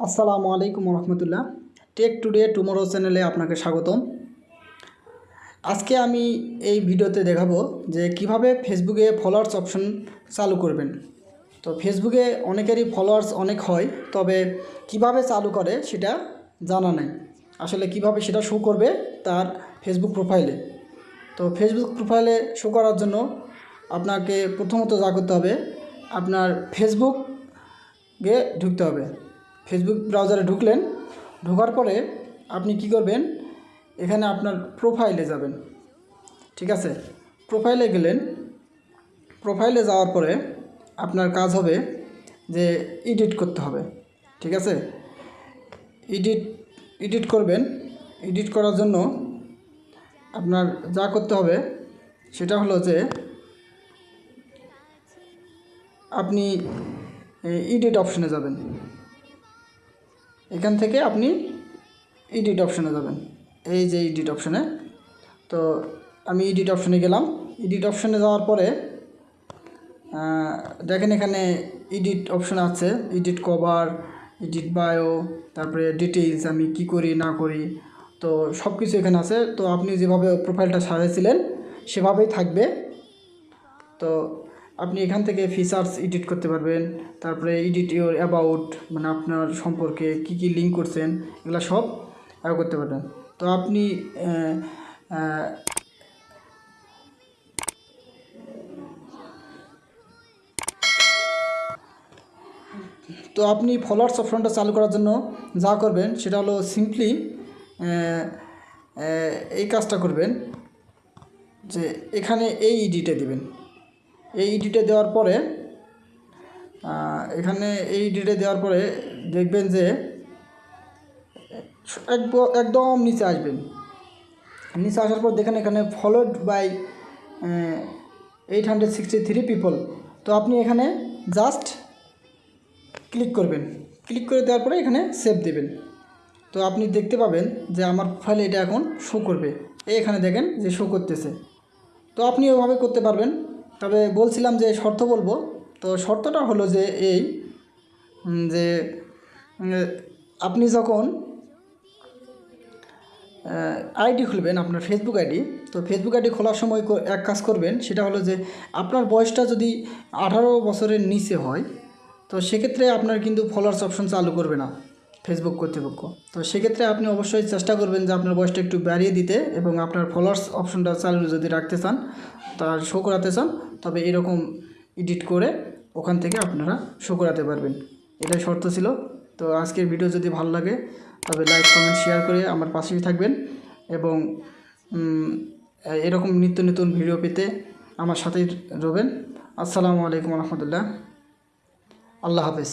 আসসালামু আলাইকুম রহমতুল্লাহ take today tomorrow চ্যানেলে আপনাকে স্বাগতম। আজকে আমি এই ভিডিওতে দেখাবো যে কীভাবে ফেসবুকে ফলোয়ার্স অপশন চালু করবেন। তো ফেসবুকে অনেকেরই ফলোয়ার্স অনেক হয়, তবে কীভাবে চালু করে সেটা জানা নাই। আসলে কীভাবে সেটা শো করবে তার ফেসবুক প্রোফাইলে তো ফেসবুক প্রোফাইলে শো করার জন্য আপনাকে প্রথমত যা করতে হবে, আপনার ফেসবুকে ঢুকতে হবে। ফেসবুক ব্রাউজারে ঢুকলেন, ঢোকার পরে আপনি কি করবেন? এখানে আপনার প্রোফাইলে যাবেন। ঠিক আছে? প্রোফাইলে গেলেন। প্রোফাইলে যাওয়ার পরে আপনার কাজ হবে যে এডিট করতে হবে। ঠিক আছে? এডিট এডিট করবেন। এডিট করার জন্য আপনার যা করতে হবে সেটা হলো যে আপনি এডিট অপশনে যাবেন। এখান থেকে আপনি এডিট অপশনে যাবেন। এই যে এডিট অপশনে তো আমি এডিট অপশনে গেলাম। এডিট অপশনে যাওয়ার পরে দেখেন এখানে এডিট অপশন আছে। এডিট কভার এডিট বায়ো তারপরে ডিটেইলস আমি কি করি, না করি। তো সব কিছু এখানে আছে। তো আপনি যেভাবে প্রোফাইলটা সাজাইছিলেন, সেভাবেই থাকবে। তো আপনি এখান থেকে ফিচার্স এডিট করতে পারবেন। তারপরে এডিট ইউর অ্যাবাউট মানে আপনার সম্পর্কে কি কি লিঙ্ক করছেন, এগুলো সব করতে পারবেন। তো আপনি তো আপনি ফলোয়ার্স অপশনটা চালু করার জন্য যা করবেন, সেটা হলো সিম্পলি এই কাজটা করবেন যে এখানে এই ইডিটে দিবেন। এই ইডিটে দেওয়ার পরে এখানে এই ইডিটে দেওয়ার পরে দেখবেন যে একদম নিচে আসবেন। নিচে আসার পর দেখেন এখানে followed by eight hundred sixty three people তো আপনি এখানে জাস্ট ক্লিক করবেন। ক্লিক করে দেওয়ার পরে এখানে সেভ দেবেন। তো আপনি দেখতে পাবেন যে আমার ফাইলে এটা এখন শো করবে। এখানে দেখেন যে শো করতেছে। তো আপনি ওভাবে করতে পারবেন। তবে বলছিলাম যে শর্ত বলব। তো শর্তটা হলো যে এই যে আপনি যখন আইডি খুলবেন আপনার ফেসবুক আইডি, তো ফেসবুক আইডি খোলার সময় এক কাজ করবেন, সেটা হলো যে আপনার বয়সটা যদি আঠারো বছরের নিচে হয়, তো সেক্ষেত্রে আপনার কিন্তু ফলোয়ার্স অপশন চালু করবে না। ফেসবুক কর্তৃপক্ষ। তো সেক্ষেত্রে আপনি অবশ্যই চেষ্টা করবেন যে আপনার বয়সটা একটু বাড়িয়ে দিতে এবং আপনার ফলোয়ার্স অপশনটা চালু যদি রাখতে চান তার শো করাতে চান, তবে এরকম এডিট করে ওখান থেকে আপনারা শো করাতে পারবেন। এটাই শর্ত ছিল। তো আজকের ভিডিও যদি ভালো লাগে, তবে লাইক কমেন্ট শেয়ার করে আমার পাশেই থাকবেন এবং এরকম নিত্য নতুন ভিডিও পেতে আমার সাথেই রবেন। আসসালামু আলাইকুম রহমতুল্লাহ। আল্লাহ হাফেজ।